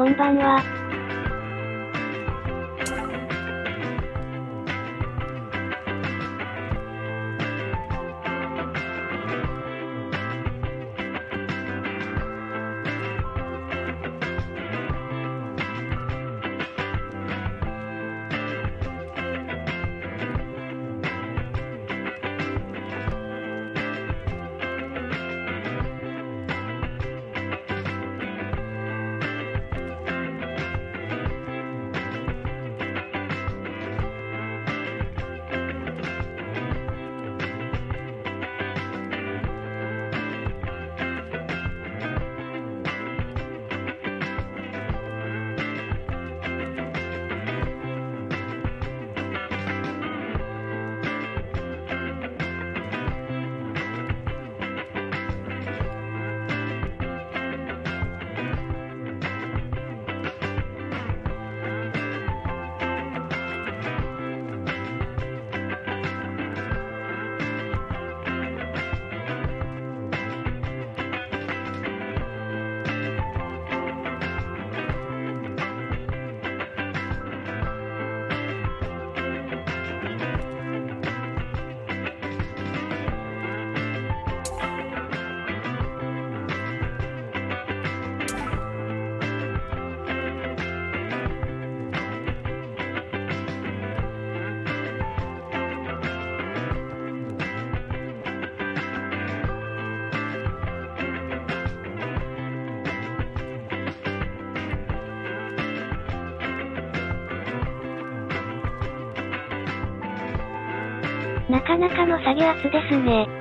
こんばんは。なかなかの下げ圧ですね。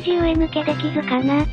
レンジ上抜けできずかな。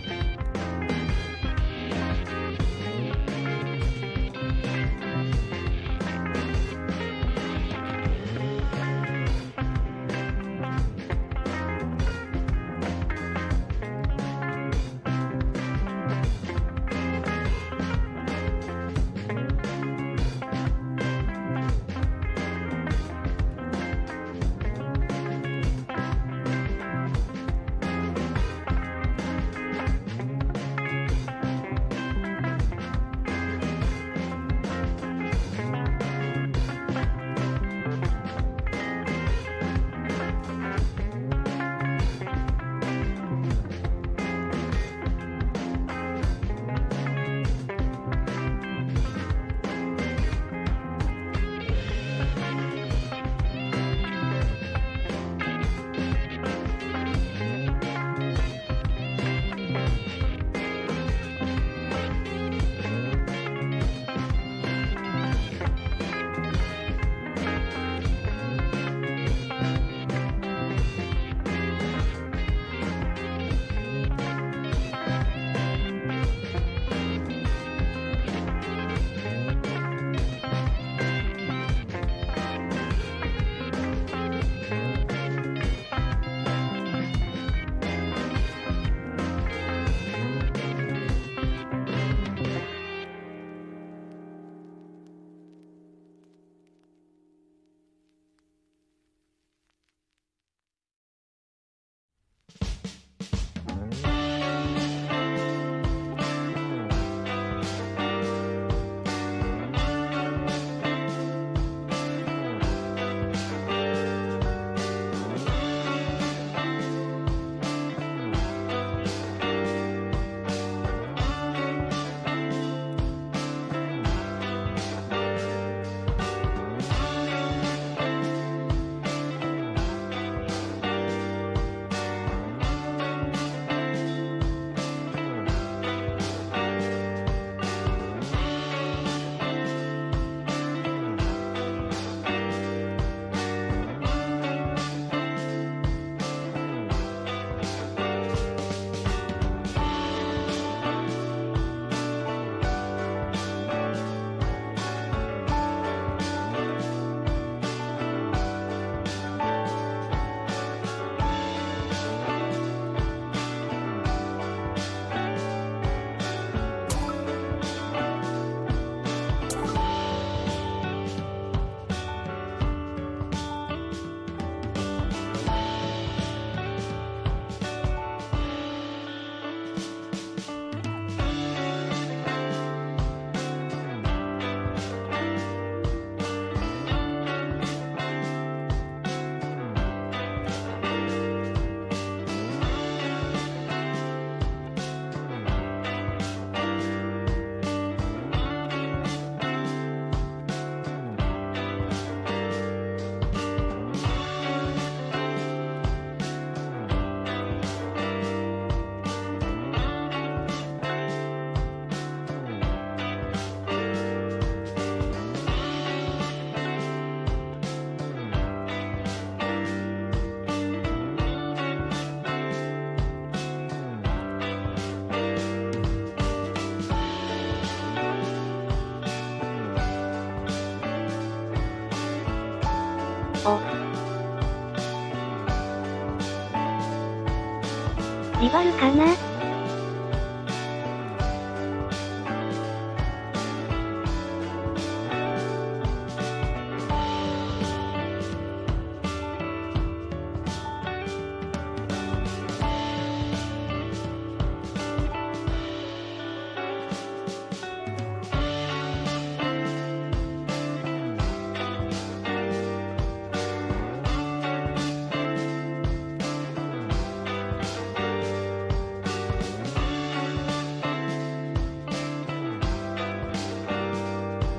かな。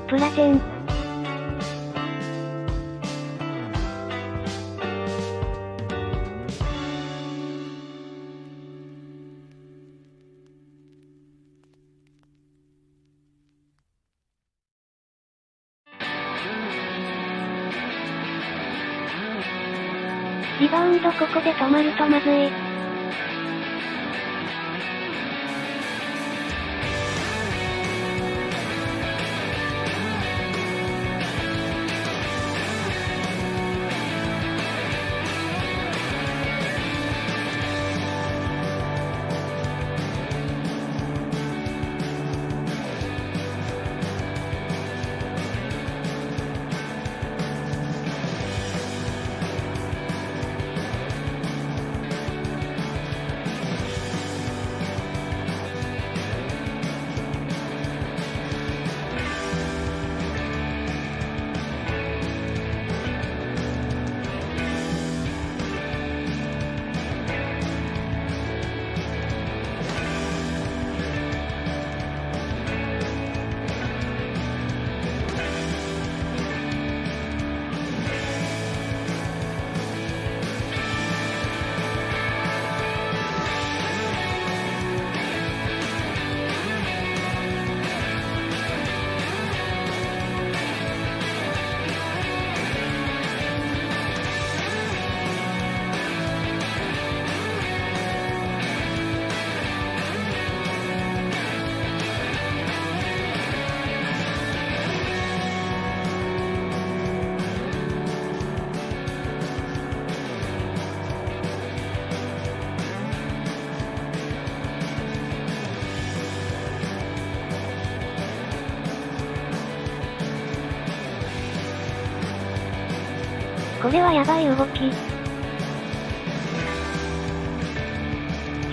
プラチェン。リバウンドここで止まるとまずい。これはやばい動き。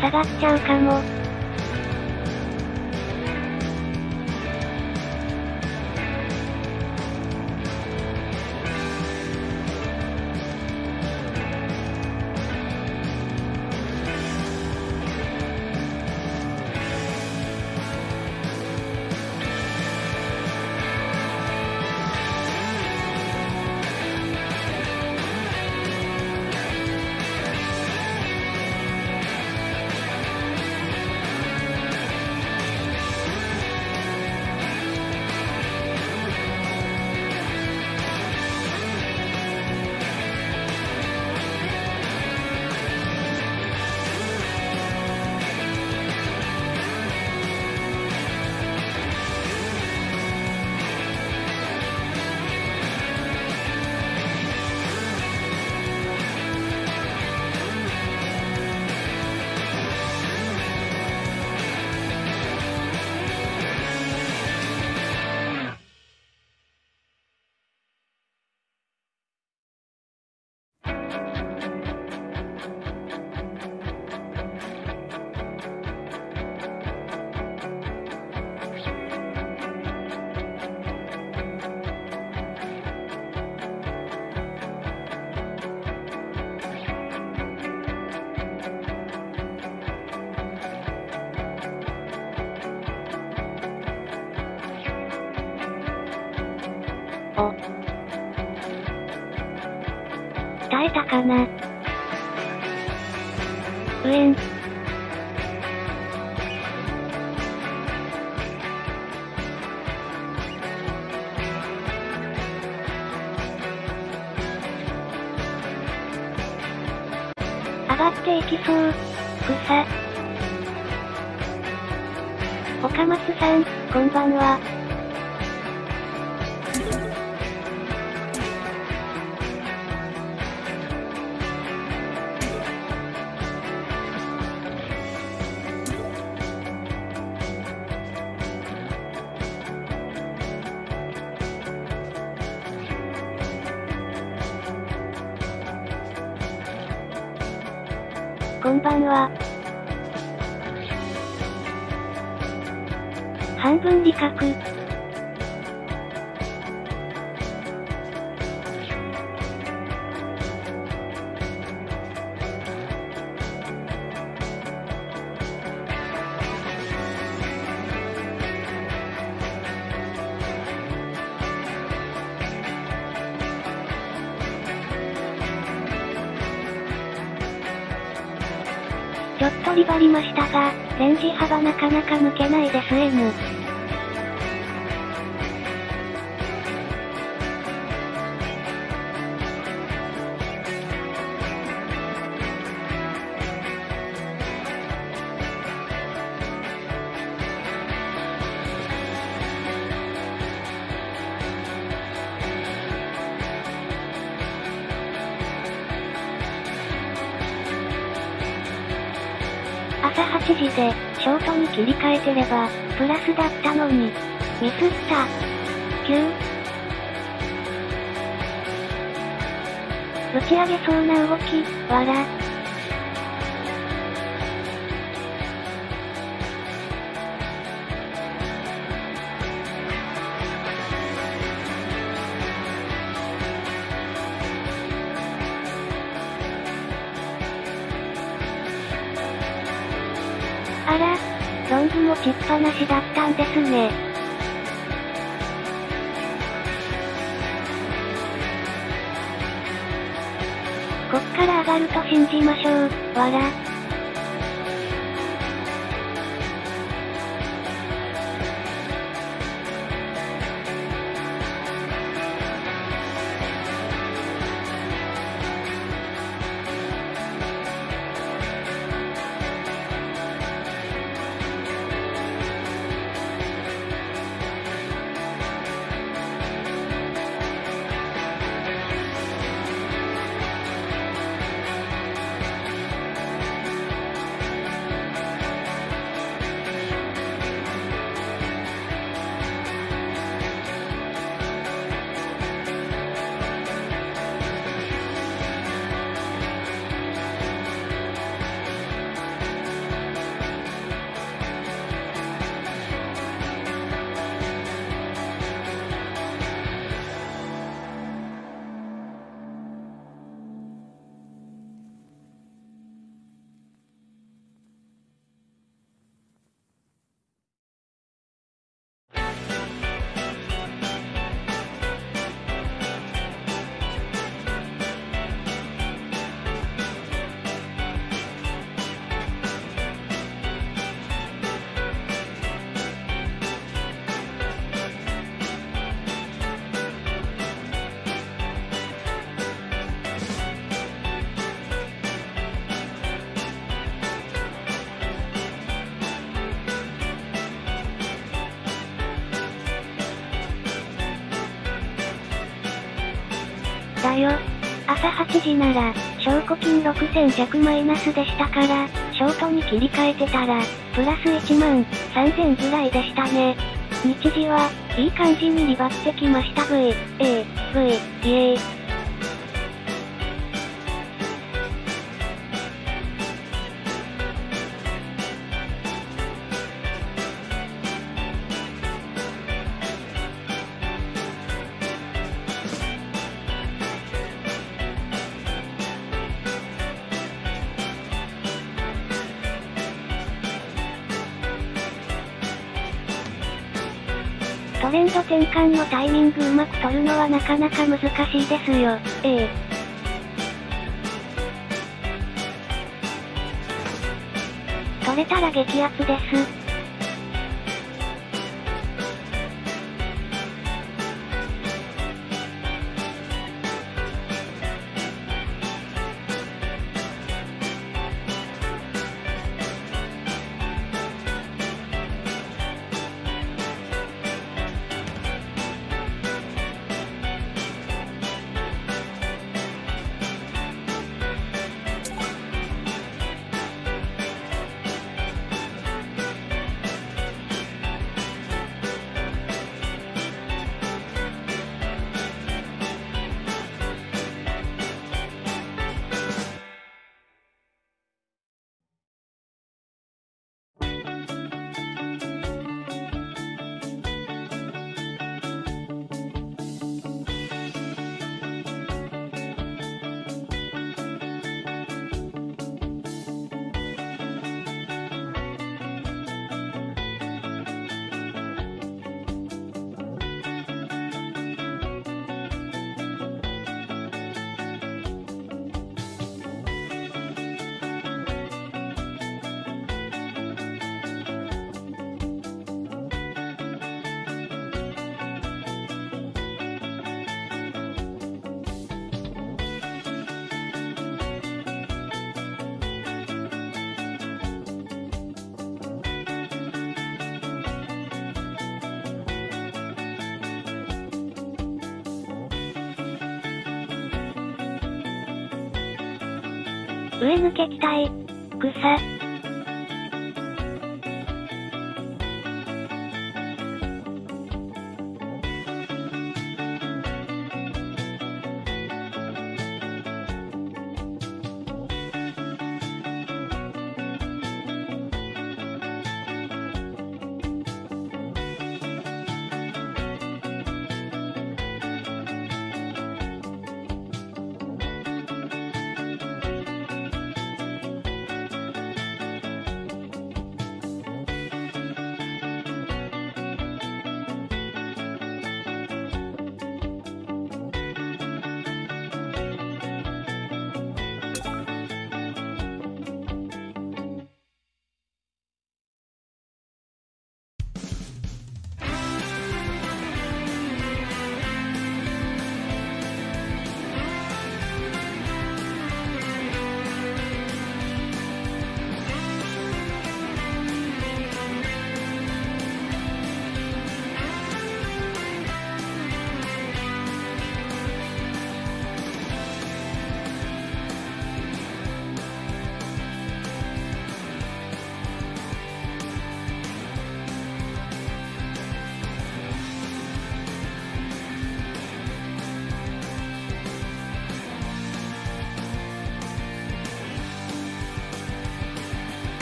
下がっちゃうかも。たかなうえん。半分理覚。ちょっとリバりましたが、レンジ幅なかなか抜けないです M。えてれば、プラスだったのに。ミスった。9。打ち上げそうな動き、わら。ング持ちっぱなしだったんですね。こっから上がると信じましょう、わら。朝8時なら、証拠金6100マイナスでしたから、ショートに切り替えてたら、プラス1万3000ぐらいでしたね。日時は、いい感じにリバってきました V、A、V、イエーレンド転換のタイミングうまく取るのはなかなか難しいですよ。ええ。取れたら激アツです。上抜け期待。草。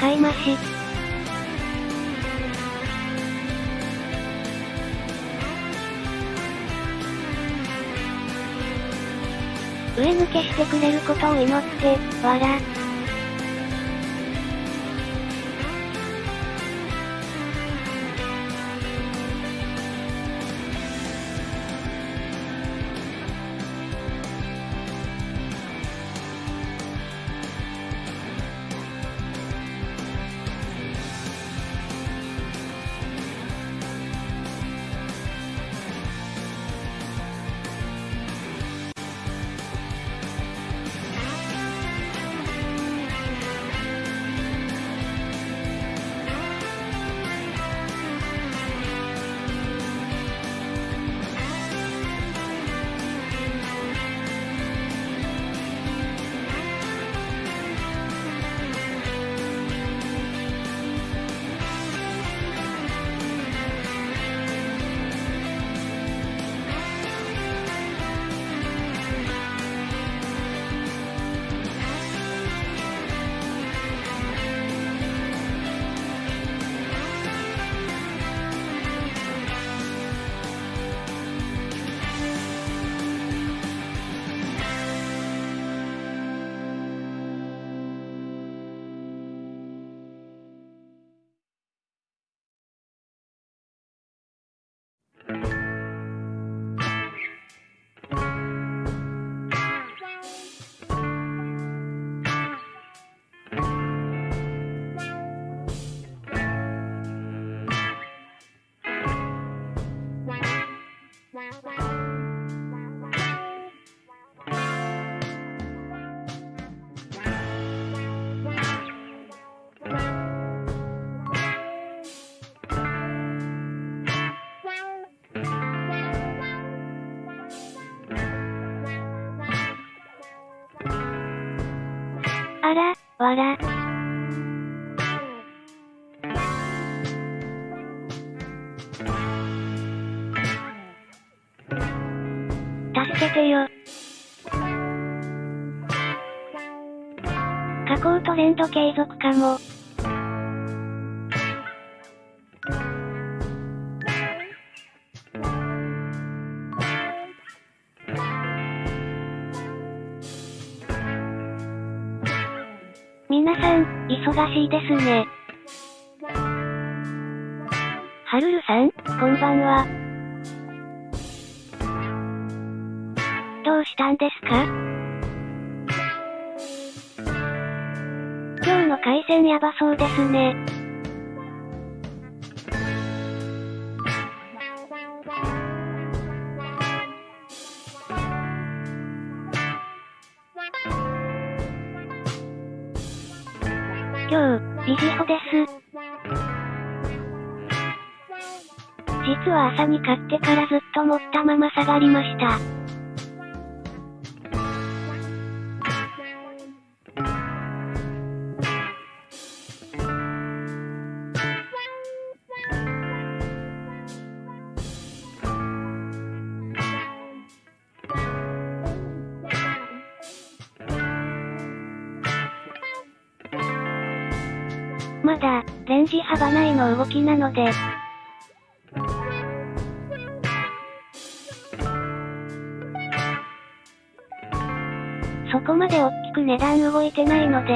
買い増し。上抜けしてくれることを祈って、わら。あら、わら。継続かも。皆さん、忙しいですね。はるるさん、こんばんは。やばそうですね。今日、ビジホです。実は朝に買ってからずっと持ったまま下がりました。まだ、レンジ幅内の動きなので、そこまで大きく値段動いてないので、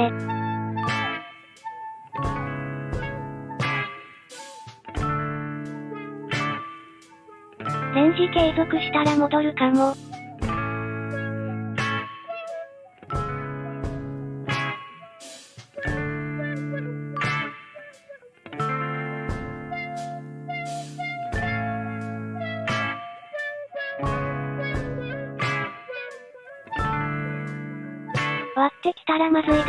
レンジ継続したら戻るかも。たらまずいです。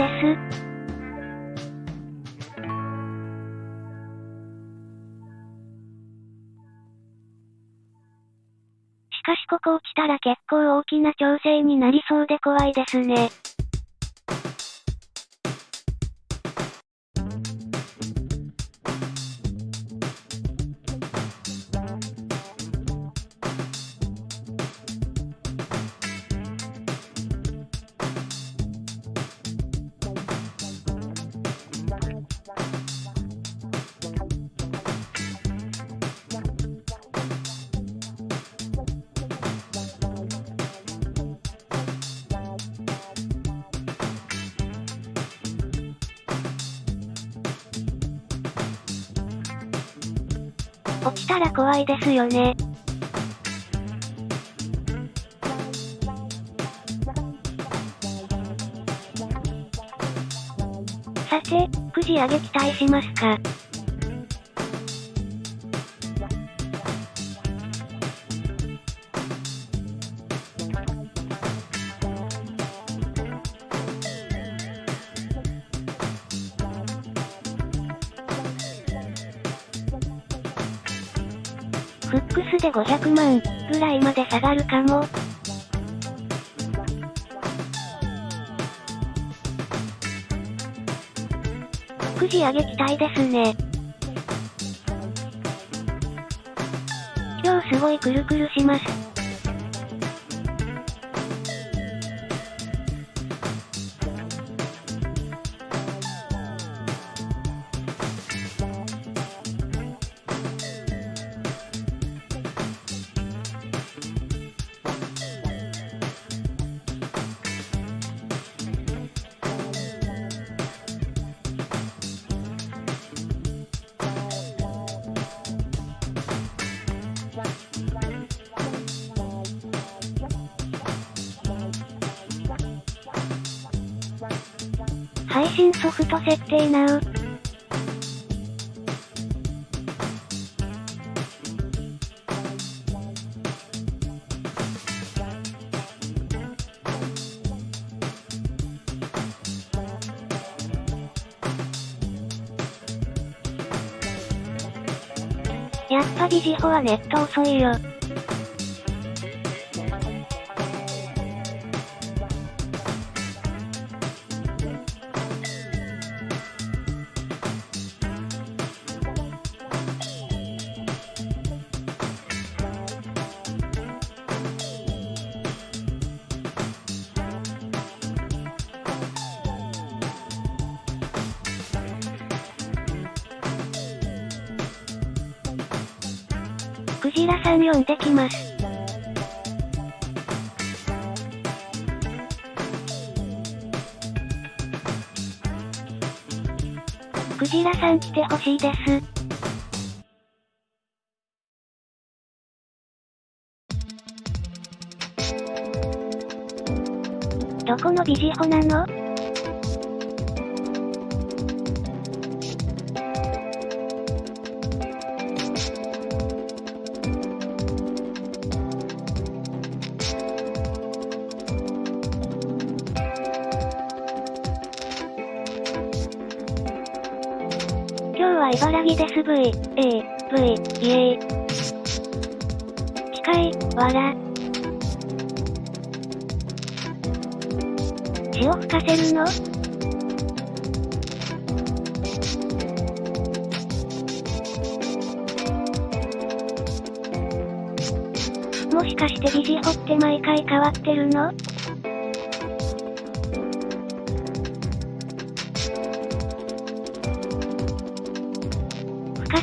しかしここ落ちたら結構大きな調整になりそうで怖いですね。ら怖いですよね。さて、くじ上げ期待しますかフックスで500万ぐらいまで下がるかも。くじ上げ期待ですね。今日すごいくるくるします。設定なう。やっぱビジホはネット遅いよ。ラさん呼んできます。クジラさん来てほしいです。どこのビジホなの？は茨城です V、A、V、イエイ。機械、わら。血を吹かせるの？もしかしてビジホって毎回変わってるの？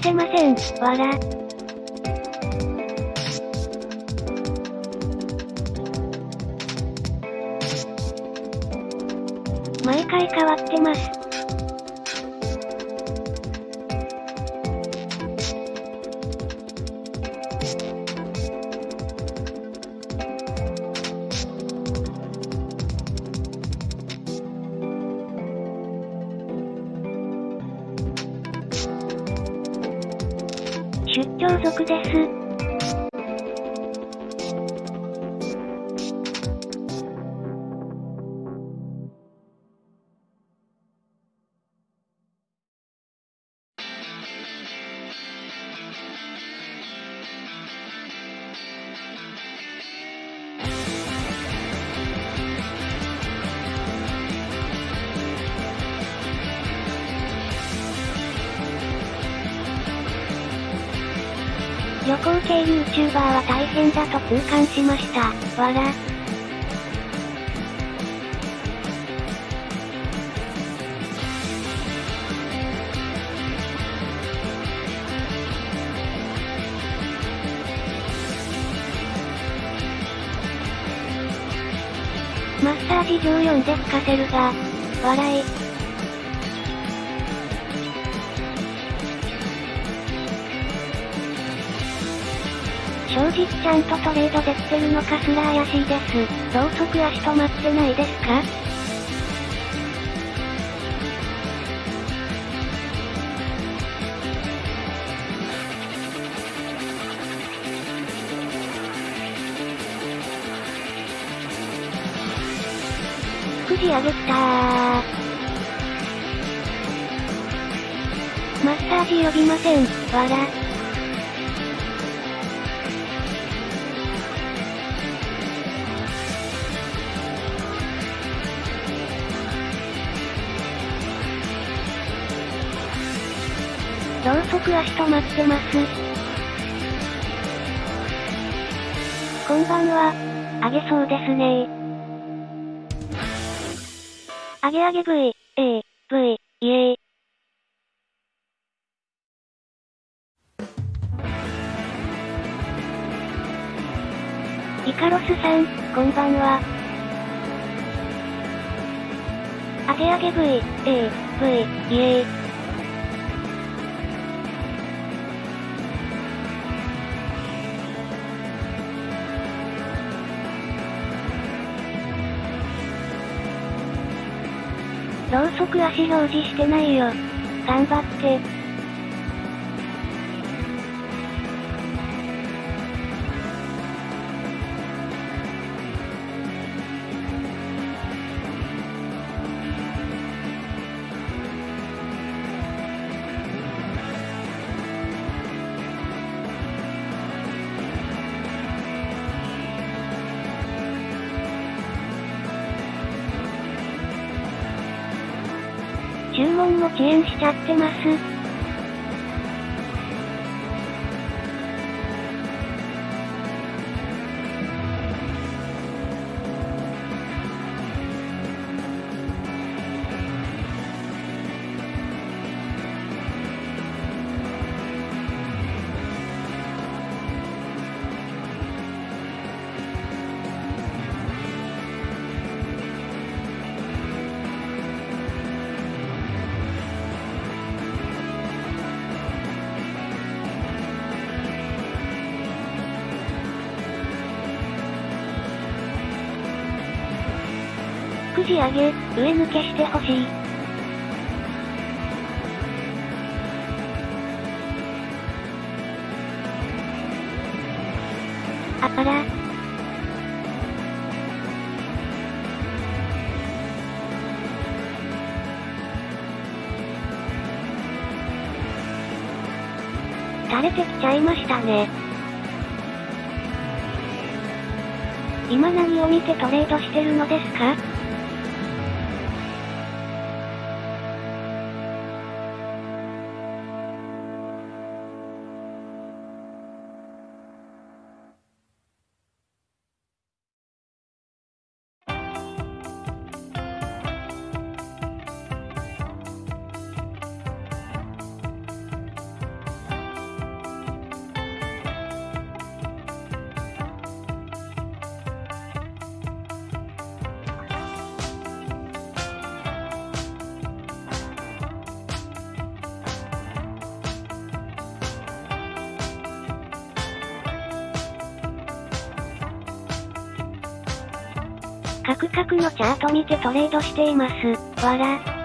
せません、わら。系 YouTuber は大変だと痛感しました。わら。マッサージ14で吹かせるが、笑い。正直ちゃんとトレードできてるのかすら怪しいです。ろうそく足止まってないですか？くじ上げきた。マッサージ呼びません、わら。く足止まってます。こんばんは。あげそうですねあげあげ V、A、V、イエイ。イカロスさん、こんばんは。あげあげ V、A、V、イエイ。ろうそく足表示してないよ。頑張って。も遅延しちゃってます。抜けしてほしい。あら。垂れてきちゃいましたね。今何を見てトレードしてるのですか？てトレードしています。わら。